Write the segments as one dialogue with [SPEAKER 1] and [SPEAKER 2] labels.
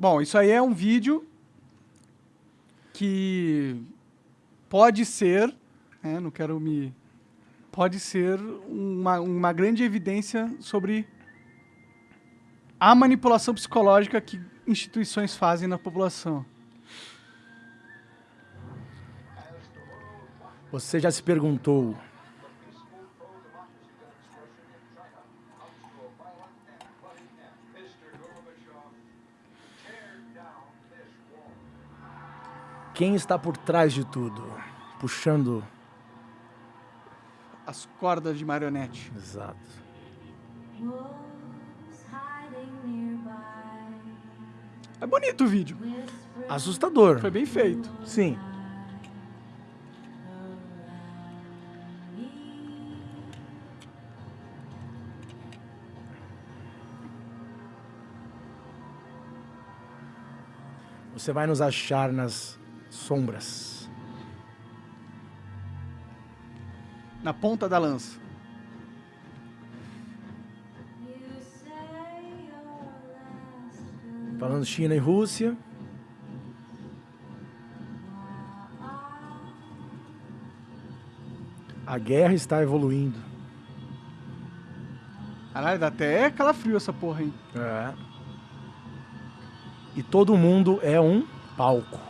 [SPEAKER 1] Bom, isso aí é um vídeo que pode ser, né, não quero me... Pode ser uma, uma grande evidência sobre a manipulação psicológica que instituições fazem na população.
[SPEAKER 2] Você já se perguntou quem está por trás de tudo, puxando
[SPEAKER 1] as cordas de marionete.
[SPEAKER 2] Exato.
[SPEAKER 1] É bonito o vídeo.
[SPEAKER 2] Assustador.
[SPEAKER 1] Foi bem feito.
[SPEAKER 2] Sim. Você vai nos achar nas sombras.
[SPEAKER 1] Na ponta da lança.
[SPEAKER 2] Falando China e Rússia. A guerra está evoluindo.
[SPEAKER 1] Caralho, dá até calafrio essa porra, hein?
[SPEAKER 2] É. E todo mundo é um palco.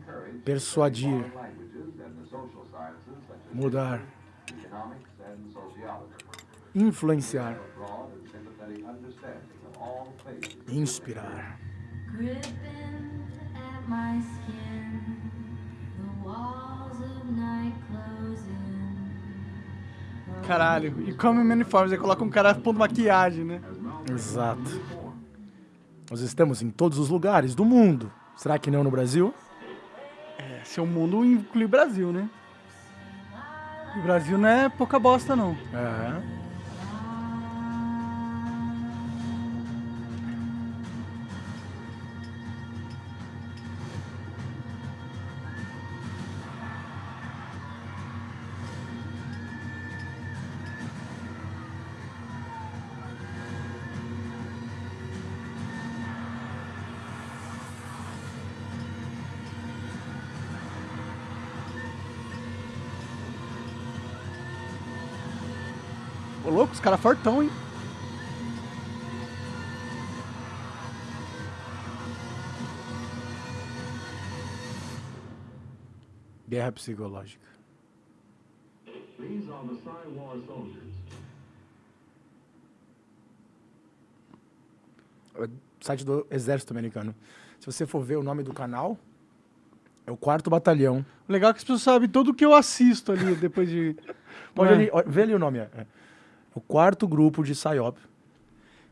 [SPEAKER 2] persuadir, mudar, influenciar, inspirar.
[SPEAKER 1] Caralho, e come uniformes, aí coloca um cara pondo maquiagem, né?
[SPEAKER 2] Exato. Nós estamos em todos os lugares do mundo. Será que não no Brasil?
[SPEAKER 1] É, seu mundo inclui Brasil, né? O Brasil não é pouca bosta, não.
[SPEAKER 2] É.
[SPEAKER 1] Ô louco, os caras fortão, hein?
[SPEAKER 2] Guerra psicológica.
[SPEAKER 3] These are the Psy-War soldiers.
[SPEAKER 2] O site do Exército Americano. Se você for ver o nome do canal, é o quarto batalhão.
[SPEAKER 1] O legal é que as pessoas sabem tudo o que eu assisto ali depois de.
[SPEAKER 2] Pode
[SPEAKER 1] É.
[SPEAKER 2] ali, ó, vê ali o nome. É. O quarto grupo de PSYOP.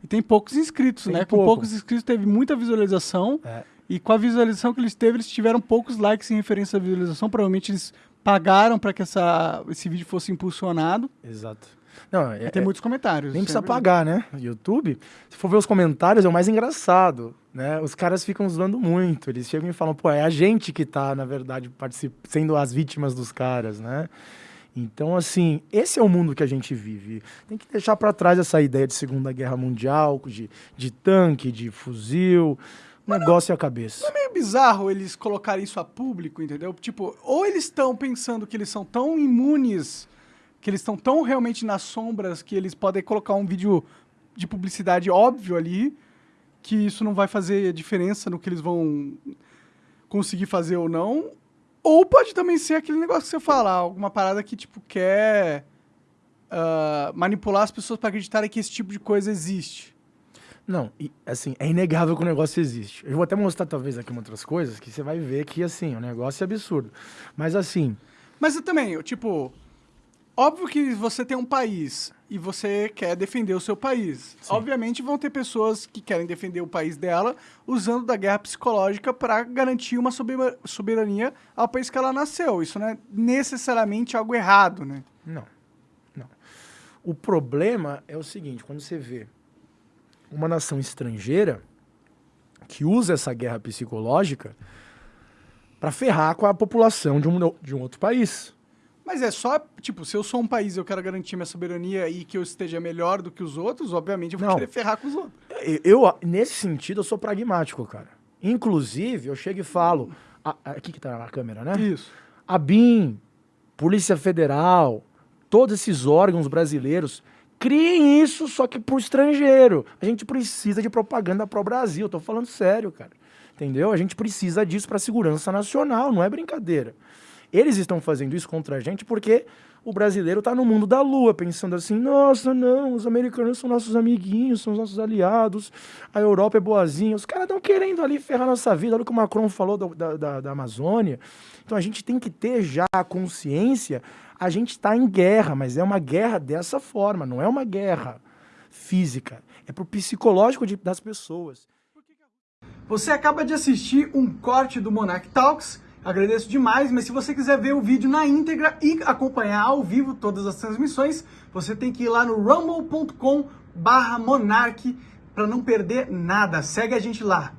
[SPEAKER 1] E tem poucos inscritos,
[SPEAKER 2] Tem
[SPEAKER 1] né? Com
[SPEAKER 2] pouco.
[SPEAKER 1] poucos inscritos teve muita visualização.
[SPEAKER 2] É.
[SPEAKER 1] E com a visualização que eles teve, eles tiveram poucos likes em referência à visualização. Provavelmente eles pagaram para que essa, esse vídeo fosse impulsionado.
[SPEAKER 2] Exato. Não, é,
[SPEAKER 1] tem
[SPEAKER 2] é-
[SPEAKER 1] muitos comentários.
[SPEAKER 2] nem precisa pagar, né? YouTube. Se for ver os comentários, é o mais engraçado, né? Os caras ficam zoando muito. Eles chegam e falam, pô, é a gente que tá, na verdade, sendo as vítimas dos caras, né? Então, assim, esse é o mundo que a gente vive. Tem que deixar para trás essa ideia de Segunda Guerra Mundial, de, de tanque, de fuzil. O negócio é a cabeça.
[SPEAKER 1] É meio bizarro eles colocarem isso a público, entendeu? Tipo, ou eles estão pensando que eles são tão imunes, que eles estão tão realmente nas sombras, que eles podem colocar um vídeo de publicidade óbvio ali, que isso não vai fazer diferença no que eles vão conseguir fazer ou não. Ou pode também ser aquele negócio que você fala, alguma parada que, tipo, quer ah, manipular as pessoas para acreditarem que esse tipo de coisa existe.
[SPEAKER 2] Não, e, assim, é inegável que o negócio existe. Eu vou até mostrar, talvez, aqui uma outras coisas, que você vai ver que, assim, o negócio é absurdo. Mas, assim,
[SPEAKER 1] Mas eu também, eu, tipo, Óbvio que você tem um país e você quer defender o seu país. Obviamente vão ter pessoas que querem defender o país dela usando da guerra psicológica para garantir uma sober- soberania ao país que ela nasceu. Isso não é necessariamente algo errado, né?
[SPEAKER 2] Não, não. O problema é o seguinte, quando você vê uma nação estrangeira que usa essa guerra psicológica para ferrar com a população de um, de um outro país.
[SPEAKER 1] Mas é só, tipo, se eu sou um país e eu quero garantir minha soberania e que eu esteja melhor do que os outros, obviamente eu vou
[SPEAKER 2] Não.
[SPEAKER 1] querer ferrar com os outros.
[SPEAKER 2] Eu, eu, nesse sentido, eu sou pragmático, cara. Inclusive, eu chego e falo. a- a- aqui que tá a câmera, né?
[SPEAKER 1] Isso.
[SPEAKER 2] A BIM, Polícia Federal, todos esses órgãos brasileiros, criem isso só que pro estrangeiro. A gente precisa de propaganda pro Brasil, eu tô falando sério, cara. Entendeu? A gente precisa disso pra segurança nacional, não é brincadeira. Eles estão fazendo isso contra a gente porque o brasileiro tá no mundo da lua, pensando assim: nossa, não, os americanos são nossos amiguinhos, são os nossos aliados, a Europa é boazinha. Os caras estão querendo ali ferrar nossa vida. Olha o que o Macron falou da, da, da- Amazônia. Então a gente tem que ter já a consciência: a gente está em guerra, mas é uma guerra dessa forma, não é uma guerra física. É pro psicológico de- das pessoas.
[SPEAKER 1] Você acaba de assistir um corte do Monarch Talks. Agradeço demais, mas se você quiser ver o vídeo na íntegra e acompanhar ao vivo todas as transmissões, você tem que ir lá no rumble.com/monarch para não perder nada. Segue a gente lá.